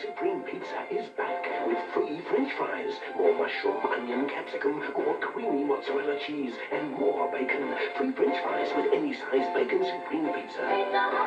Supreme Pizza is back with free french fries, more mushroom, onion, capsicum, more creamy mozzarella cheese, and more bacon. Free french fries with any size Bacon Supreme Pizza.